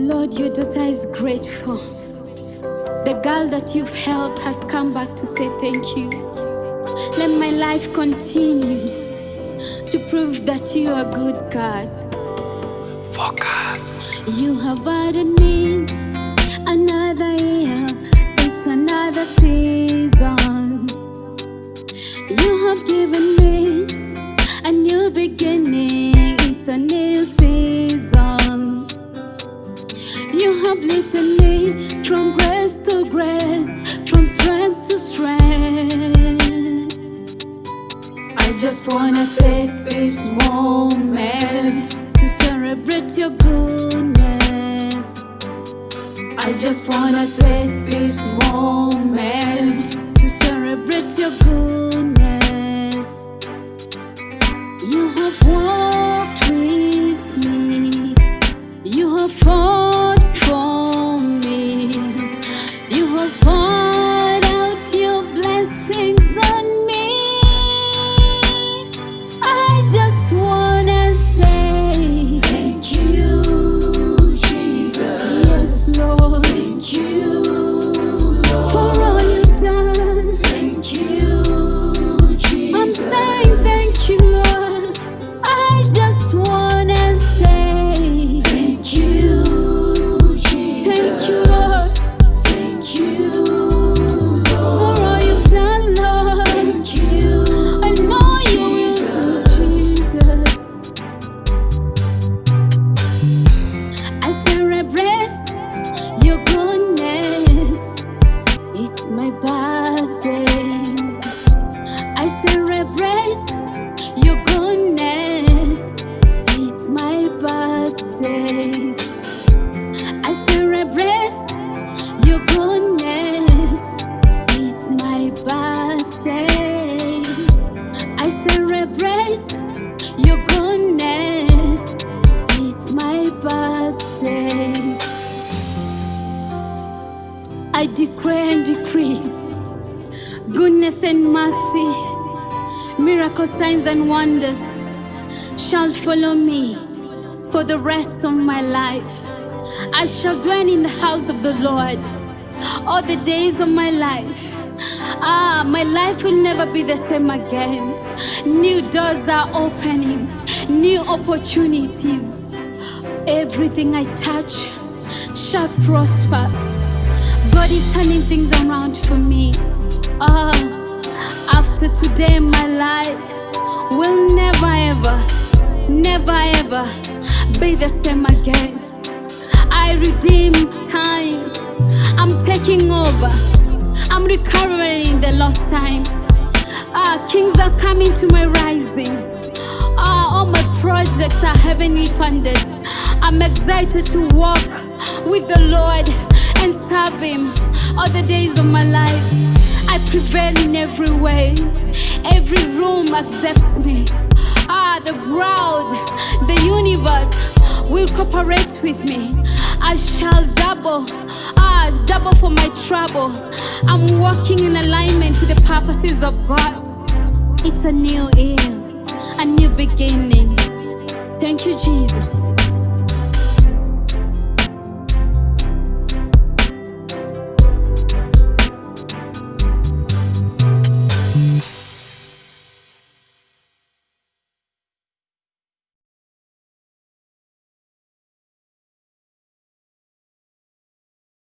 Lord, your daughter is grateful. The girl that you've helped has come back to say thank you. Let my life continue to prove that you are a good, God. Focus. You have added me another year, it's another season. You have given just wanna take this moment to celebrate your goodness. I just wanna take this moment I celebrate your goodness. It's my birthday. I celebrate your goodness. It's my birthday. I celebrate your goodness. It's my birthday. I and decree goodness and mercy, miracle signs and wonders shall follow me for the rest of my life. I shall dwell in the house of the Lord all the days of my life. Ah, my life will never be the same again. New doors are opening, new opportunities. Everything I touch shall prosper. God is turning things around for me. Ah, after today, my life will never ever, never ever be the same again. I redeem time. I'm taking over. I'm recovering the lost time. Ah, kings are coming to my rising. Ah, all my projects are heavenly funded. I'm excited to walk with the Lord and serve Him all the days of my life. I prevail in every way. Every room accepts me. Ah, the crowd, the universe will cooperate with me. I shall double, ah, double for my trouble. I'm walking in alignment to the purposes of God. It's a new year, a new beginning. Thank you, Jesus.